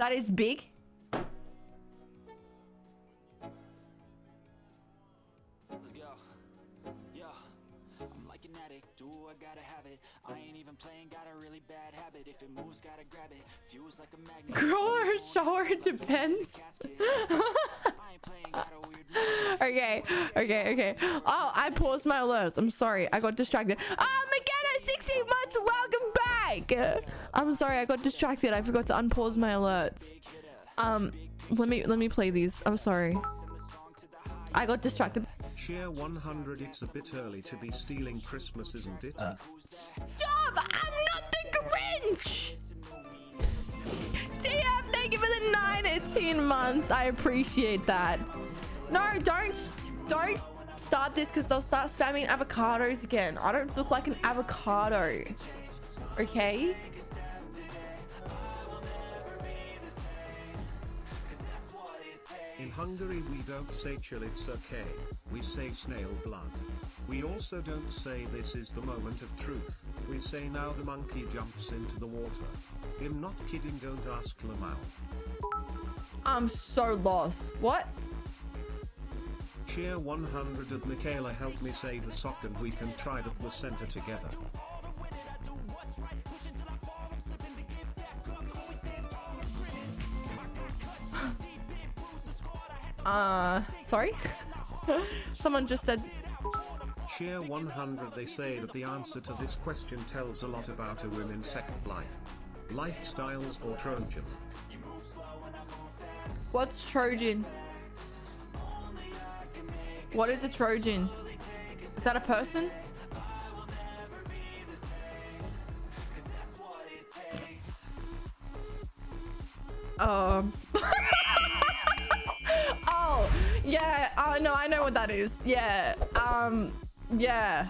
That is big. Let's go. Yo, I'm like an addict. Do I gotta have it? I ain't even playing. Got a really bad habit. If it moves, gotta grab it. Fuse like a magnet. Grow or shower depends. Casket. I ain't playing. Got a weird. mood. okay, okay, okay. Oh, I paused my alerts. I'm sorry. I got distracted. Oh, McKenna, 16 months. Welcome back. I'm sorry. I got distracted. I forgot to unpause my alerts. Um, let me let me play these. I'm sorry. I got distracted. Cheer 100 It's a bit early to be stealing Christmas, isn't it? Stop! I'm not the Grinch! TF, thank you for the 19 months. I appreciate that. No, don't don't start this because they'll start spamming avocados again. I don't look like an avocado. Okay? In Hungary, we don't say chill, it's okay. We say snail blood. We also don't say this is the moment of truth. We say now the monkey jumps into the water. I'm not kidding, don't ask Lamau. I'm so lost. What? Cheer 100 of Michaela help me say the sock and we can try the placenta together. Uh, sorry? Someone just said, Cheer 100 they say that the answer to this question tells a lot about a woman's second life. Lifestyles or Trojan. what's Trojan? What is a Trojan? Is that a person? Um. No, I know what that is. Yeah. Um. Yeah.